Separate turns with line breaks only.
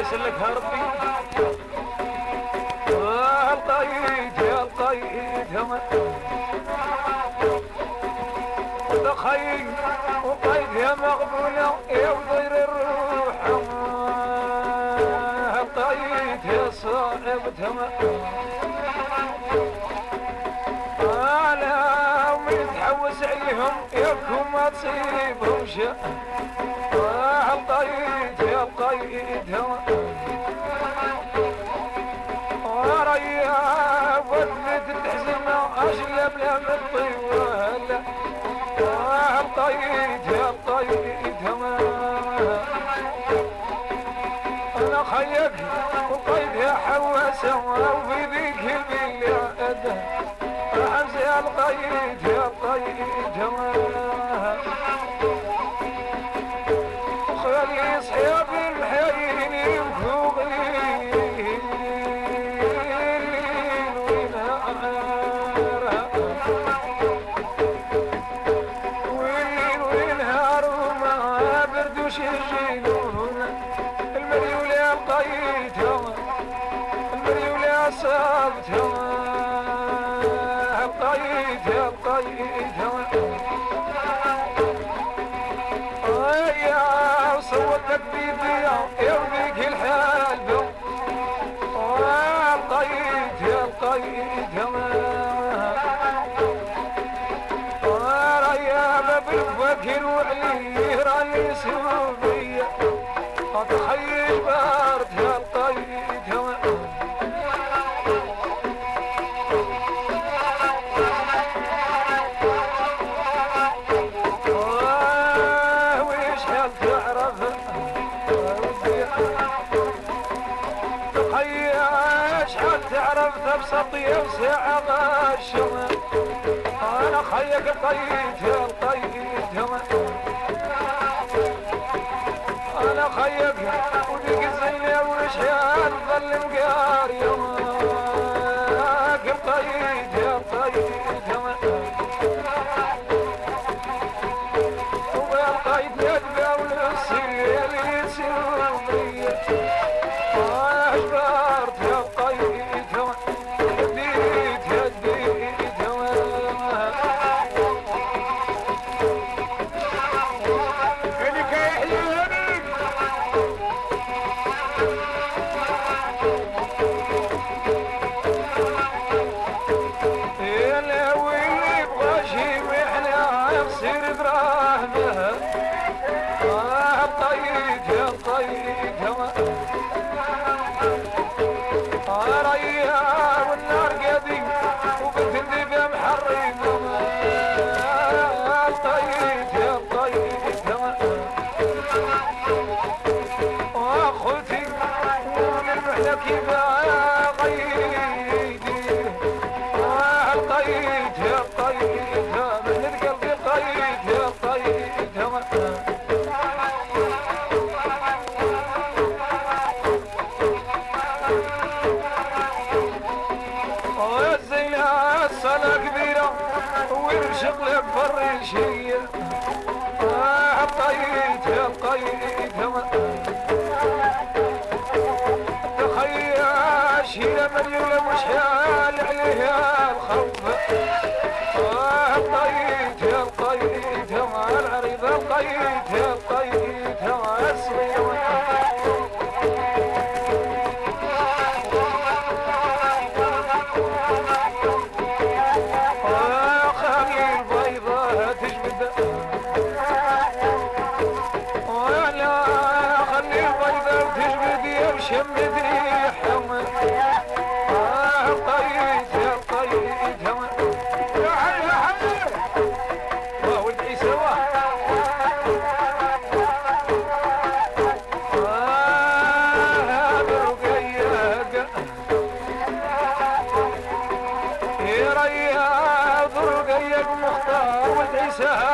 يسلكها ربي آه، القيد يا القيد يا وقيد يا وزير الروح القيد يا صاحب ما تصيبهم شيء آه القيد يا القيد وريا ودت تحزن اشلم لم الطوال آه القيد يا القيد أنا خيك وقيد يا حواسة وفي ذيك البلاد يا القيد يا القيد خلي صابت يا القيد يا صوتك بيديا يا وذيك الحال. القيد يا القيد يا باب الفكر وعلي راني سوبيا تخيل بارد يا القيد تعرف تبسط يوسع غشم أنا خيك يا القيد أنا خيك وديك الزينة وشحال ظل مقاري يصير دراهمه آه القيد يا القيد آه ريا والنار قديم شيلة مليون وشحال عليها الخوف. آه القيد يا القيد يا العريض القيد يا القيد يا الصغير آه
제.